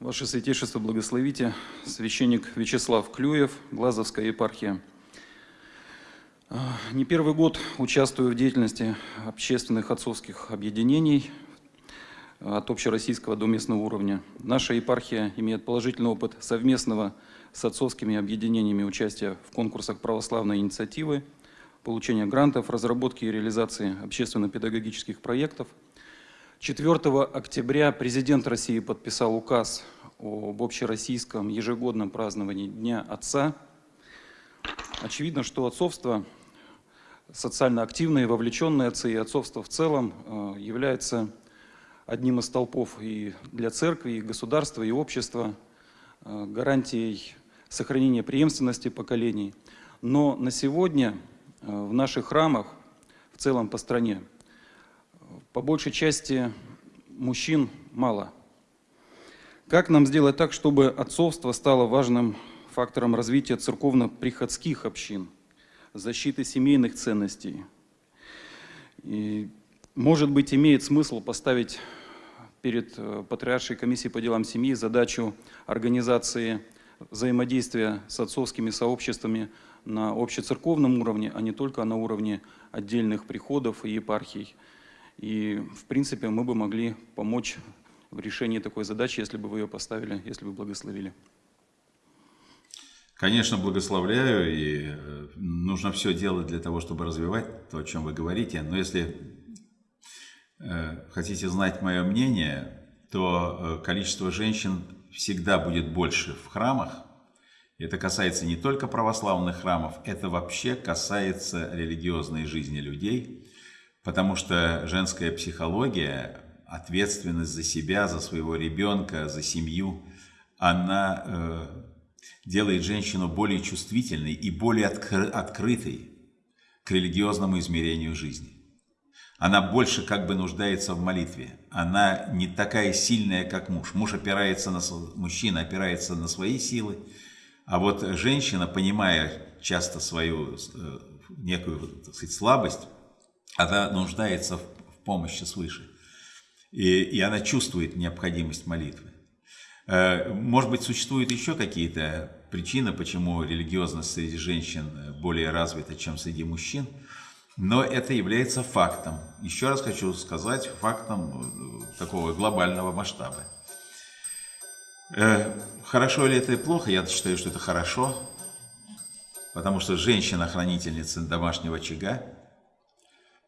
Ваше Святейшество, благословите, священник Вячеслав Клюев, Глазовская епархия. А, не первый год участвую в деятельности общественных отцовских объединений от общероссийского до местного уровня. Наша епархия имеет положительный опыт совместного с отцовскими объединениями участия в конкурсах православной инициативы, получения грантов, разработки и реализации общественно-педагогических проектов – 4 октября президент России подписал указ об общероссийском ежегодном праздновании Дня Отца. Очевидно, что отцовство, социально активные, вовлеченные отцы и отцовство в целом э, является одним из столпов и для церкви, и государства, и общества, э, гарантией сохранения преемственности поколений. Но на сегодня э, в наших храмах, в целом по стране, по большей части мужчин мало. Как нам сделать так, чтобы отцовство стало важным фактором развития церковно-приходских общин, защиты семейных ценностей? И, может быть, имеет смысл поставить перед э, Патриаршей комиссией по делам семьи задачу организации взаимодействия с отцовскими сообществами на общецерковном уровне, а не только на уровне отдельных приходов и епархий. И, в принципе, мы бы могли помочь в решении такой задачи, если бы вы ее поставили, если бы благословили. Конечно, благословляю, и э, нужно все делать для того, чтобы развивать то, о чем вы говорите. Но если э, хотите знать мое мнение, то э, количество женщин всегда будет больше в храмах. Это касается не только православных храмов, это вообще касается религиозной жизни людей. Потому что женская психология, ответственность за себя, за своего ребенка, за семью, она э, делает женщину более чувствительной и более откры открытой к религиозному измерению жизни. Она больше как бы нуждается в молитве. Она не такая сильная, как муж. Муж опирается на, мужчина опирается на свои силы, а вот женщина, понимая часто свою э, некую так сказать, слабость, она нуждается в, помощи свыше. И, и она чувствует необходимость молитвы. Э, может быть, существуют еще какие-то причины, почему религиозность среди женщин более развита, чем среди мужчин, но это является фактом. Еще раз хочу сказать, фактом э, такого глобального масштаба. Э, хорошо ли это и плохо? Я считаю, что это хорошо, потому что женщина-хранительница домашнего очага,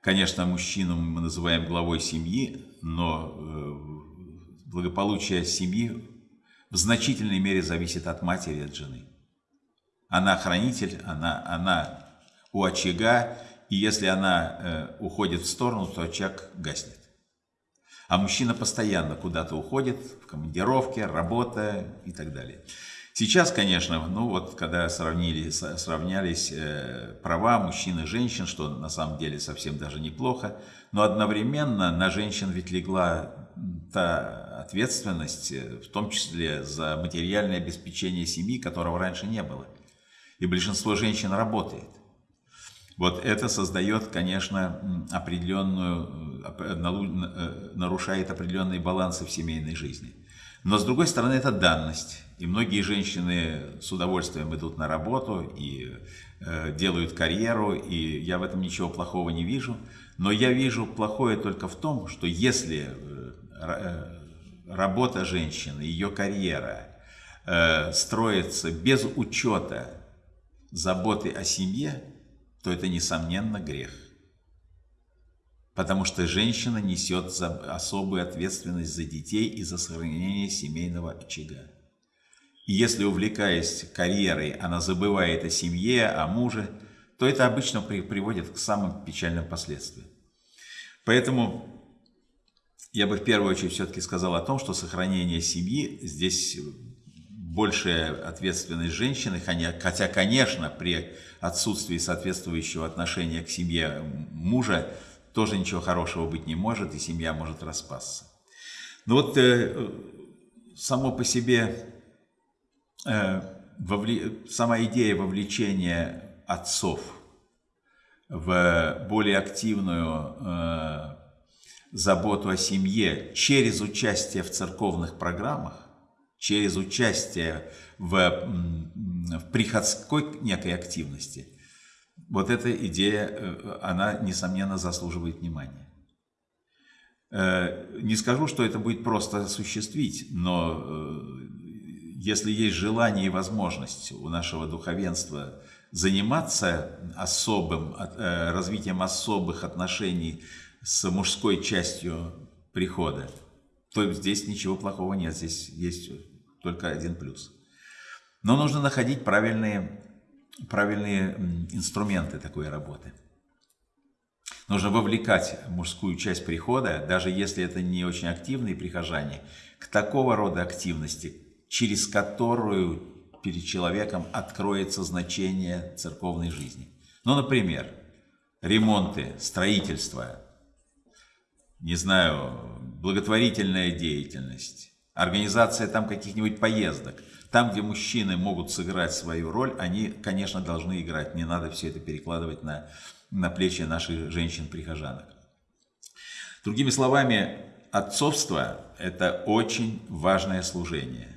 Конечно, мужчину мы называем главой семьи, но э, благополучие семьи в значительной мере зависит от матери от жены. Она хранитель, она, она у очага, и если она э, уходит в сторону, то очаг гаснет. А мужчина постоянно куда-то уходит, в командировке, работа и так далее. Сейчас, конечно, ну вот когда сравнили, сравнялись э, права мужчин и женщин, что на самом деле совсем даже неплохо, но одновременно на женщин ведь легла та ответственность, э, в том числе за материальное обеспечение семьи, которого раньше не было. И большинство женщин работает. Вот это создает, конечно, определенную, э, нарушает определенные балансы в семейной жизни. Но с другой стороны, это данность. И многие женщины с удовольствием идут на работу и э, делают карьеру, и я в этом ничего плохого не вижу. Но я вижу плохое только в том, что если э, э работа женщины, ее карьера э, строится без учета заботы о семье, то это, несомненно, грех. Потому что женщина несет особую ответственность за детей и за сохранение семейного очага. И если, увлекаясь карьерой, она забывает о семье, о муже, то это обычно приводит к самым печальным последствиям. Поэтому я бы в первую очередь все-таки сказал о том, что сохранение семьи здесь большая ответственность женщины, хотя, конечно, при отсутствии соответствующего отношения к семье мужа тоже ничего хорошего быть не может, и семья может распасться. Но вот э, само по себе, э, вовле... сама идея вовлечения отцов в более активную э, заботу о семье через участие в церковных программах, через участие в, в приходской некой активности, вот эта идея, э, она, несомненно, заслуживает внимания. Э, не скажу, что это будет просто осуществить, но э, если есть желание и возможность у нашего духовенства заниматься особым, развитием особых отношений с мужской частью прихода, то здесь ничего плохого нет, здесь есть только один плюс. Но нужно находить правильные, правильные инструменты такой работы. Нужно вовлекать мужскую часть прихода, даже если это не очень активные прихожане, к такого рода активности, через которую перед человеком откроется значение церковной жизни. Ну, например, ремонты, строительство, не знаю, благотворительная деятельность, организация там каких-нибудь поездок. Там, где мужчины могут сыграть свою роль, они, конечно, должны играть. Не надо все это перекладывать на, на плечи наших женщин-прихожанок. Другими словами, отцовство – это очень важное служение.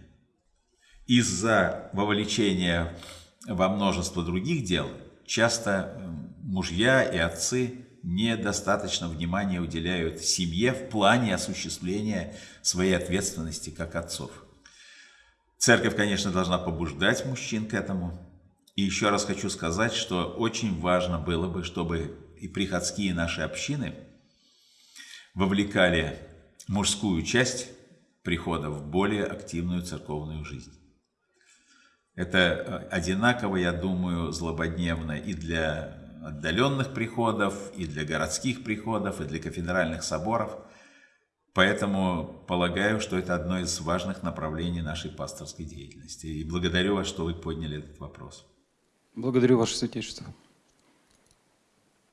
Из-за вовлечения во множество других дел часто мужья и отцы недостаточно внимания уделяют семье в плане осуществления своей ответственности как отцов. Церковь, конечно, должна побуждать мужчин к этому. И еще раз хочу сказать, что очень важно было бы, чтобы и приходские наши общины вовлекали мужскую часть прихода в более активную церковную жизнь. Это одинаково, я думаю, злободневно и для отдаленных приходов, и для городских приходов, и для кафедральных соборов. Поэтому полагаю, что это одно из важных направлений нашей пасторской деятельности. И благодарю вас, что вы подняли этот вопрос. Благодарю, Ваше Святейшество.